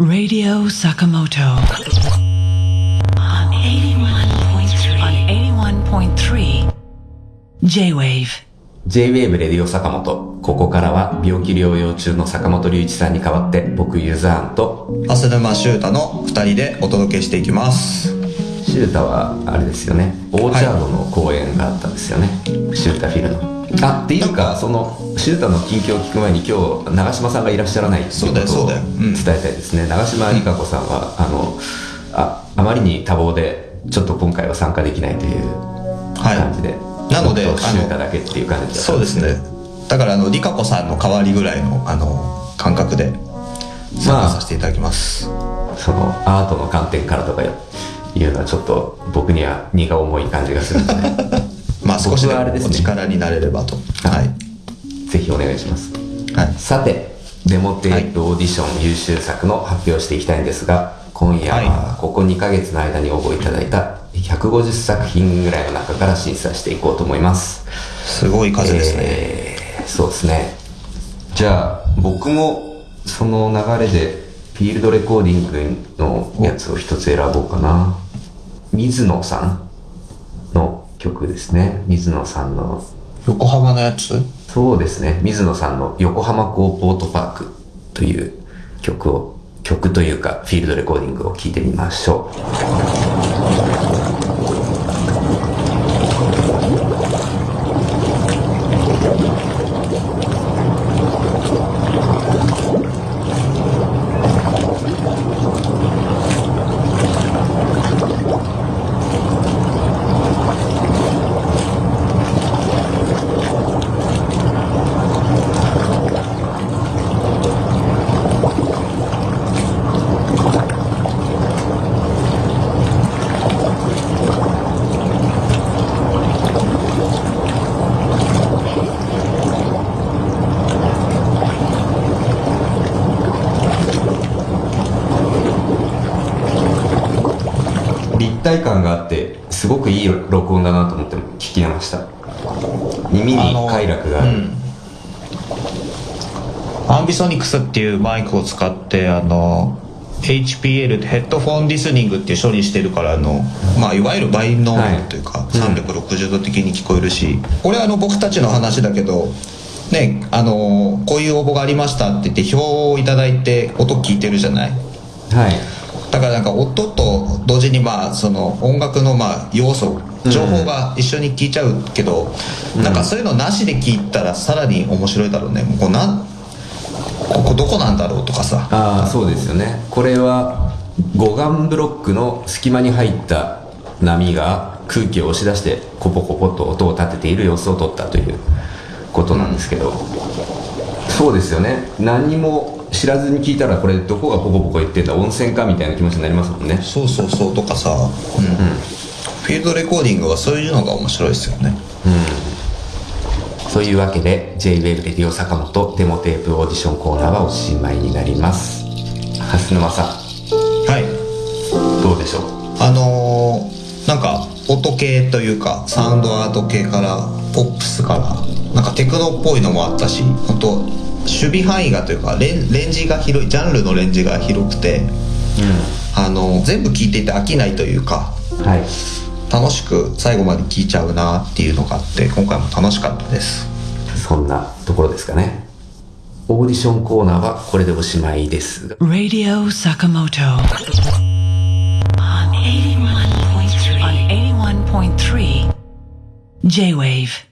Radio Sakamoto. On 81.3 on 81.3 J-Wave J-Wave レディオ坂本。ここからは病気療養中の坂本龍一さんに代わって僕ユザーンと浅沼修太の2人でお届けしていきます。シュータはあれですよね。オーチャードの公演があったんですよね、シュータフィルのあっていうかそのシュータの近況を聞く前に今日長嶋さんがいらっしゃらないっていうことを伝えたいですね。長嶋理香子さんは、あのああまりに多忙でちょっと今回は参加できないという感じで、なので僕とシュータあのだけっていう感じだったそうですね。だからあのリカ子さんの代わりぐらいのあの感覚で参加させていただきます、そのアートの観点からとかいうのはちょっと僕には荷が重い感じがするので まあ少しでも僕はあれですね。お力になれればと。はい。ぜひお願いします。はい。さてデモテープオーディション優秀作の発表していきたいんですが今夜ははここ2ヶ月の間に応募いただいた150作品ぐらいの中から審査していこうと思います。すごい数ですね、えーそうですね。じゃあ僕もその流れでフィールドレコーディングのやつを一つ選ぼうかな。水野さん。の曲ですね。水野さんの。横浜のやつ？そうですね。水野さんの横浜港ポートパークという曲を曲というかフィールドレコーディングを聴いてみましょう体感があってすごくいい録音だなと思って聞きました。耳に快楽がある、うん。アンビソニクスっていうマイクを使ってあの HPL ヘッドフォンリスニングっていう処理してるからあの、まあ、いわゆるバイノームというか、360度的に聞こえるしこれはあの僕たちの話だけどねあのこういう応募がありましたって言って表をいただいて音聞いてるじゃない？はいだからなんか音と同時にまあその音楽のまあ要素情報が一緒に聞いちゃうけど、なんかそういうのなしで聞いたらさらに面白いだろうね。こうなんここどこなんだろうとかさ。ああそうですよね。これは護岸ブロックの隙間に入った波が空気を押し出してコポコポと音を立てている様子を撮ったということなんですけど、そうですよね。何にも知らずに聞いたらこれどこがポコポコ言ってんだ温泉かみたいな気持ちになりますもんね。そうそうそうとかさ、うん。フィールドレコーディングはそういうのが面白いですよね。というわけで J-WAVE レディオ坂本デモテープオーディションコーナーはおしまいになります。蓮沼さん。はい。どうでしょう？あのーなんか音系というかサウンドアート系からポップスからなんかテクノっぽいのもあったし本当守備範囲がというかレンレンジが広いジャンルのレンジが広くてあの全部聞いていて飽きないというかはい。楽しく最後まで聞いちゃうなっていうのがあって今回も楽しかったです。そんなところですかね。オーディションコーナーはこれでおしまいですが。Radio Sakamoto. On 81.3 on 81.3 J-Wave